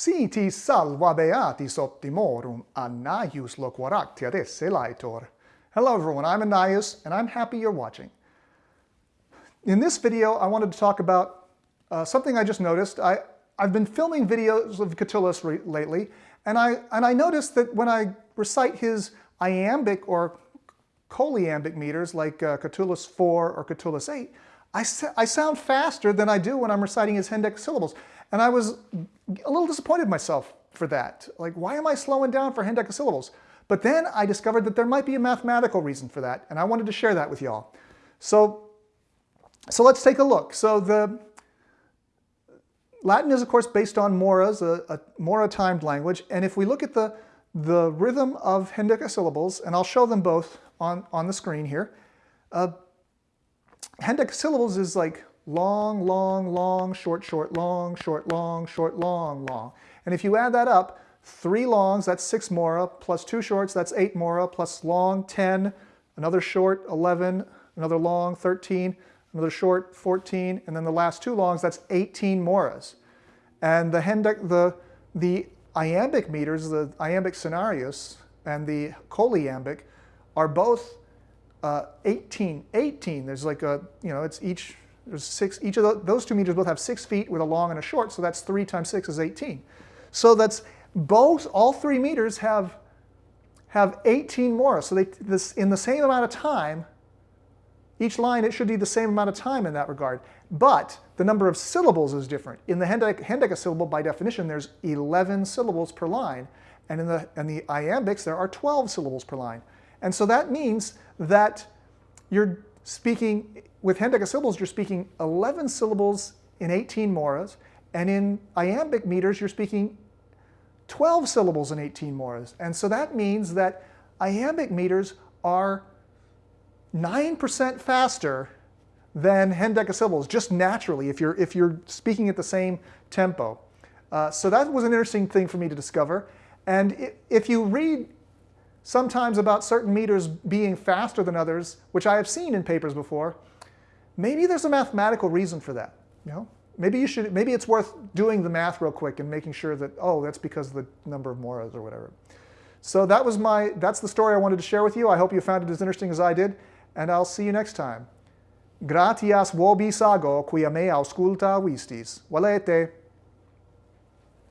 Siti salva beatis optimorum Annaeus loquaractia esse laetor. Hello everyone, I'm Annaeus and I'm happy you're watching. In this video, I wanted to talk about uh, something I just noticed. I, I've been filming videos of Catullus lately, and I, and I noticed that when I recite his iambic or choliambic meters like uh, Catullus 4 or Catullus 8, I, I sound faster than I do when I'm reciting his hendecasyllables. And I was a little disappointed myself for that. Like, why am I slowing down for hendecasyllables? But then I discovered that there might be a mathematical reason for that, and I wanted to share that with y'all. So, so let's take a look. So the Latin is, of course, based on moras, a, a mora-timed language, and if we look at the, the rhythm of hendecasyllables, and I'll show them both on, on the screen here, uh, hendecasyllables is like long, long, long, short, short, long, short, long, short, long, long. And if you add that up, three longs, that's six mora, plus two shorts, that's eight mora, plus long, 10, another short, 11, another long, 13, another short, 14, and then the last two longs, that's 18 moras. And the, hendec, the, the iambic meters, the iambic senarii, and the choliambic are both uh, 18, 18. There's like a, you know, it's each there's six, each of the, those two meters both have six feet with a long and a short, so that's three times six is 18. So that's both, all three meters have, have 18 mora. So they, this, in the same amount of time, each line, it should be the same amount of time in that regard. But the number of syllables is different. In the hendecasyllable, by definition, there's 11 syllables per line. And in the, in the iambics, there are 12 syllables per line. And so that means that you're speaking with hendecasyllables, you're speaking 11 syllables in 18 moras, and in iambic meters, you're speaking 12 syllables in 18 moras. And so that means that iambic meters are 9% faster than hendecasyllables, just naturally, if you're, if you're speaking at the same tempo. Uh, so that was an interesting thing for me to discover. And if you read sometimes about certain meters being faster than others, which I have seen in papers before, maybe there's a mathematical reason for that. You know, maybe you should. Maybe it's worth doing the math real quick and making sure that oh, that's because of the number of moras or whatever. So that was my. That's the story I wanted to share with you. I hope you found it as interesting as I did, and I'll see you next time. Gratias vobis ago, quia me ausculta. Valete.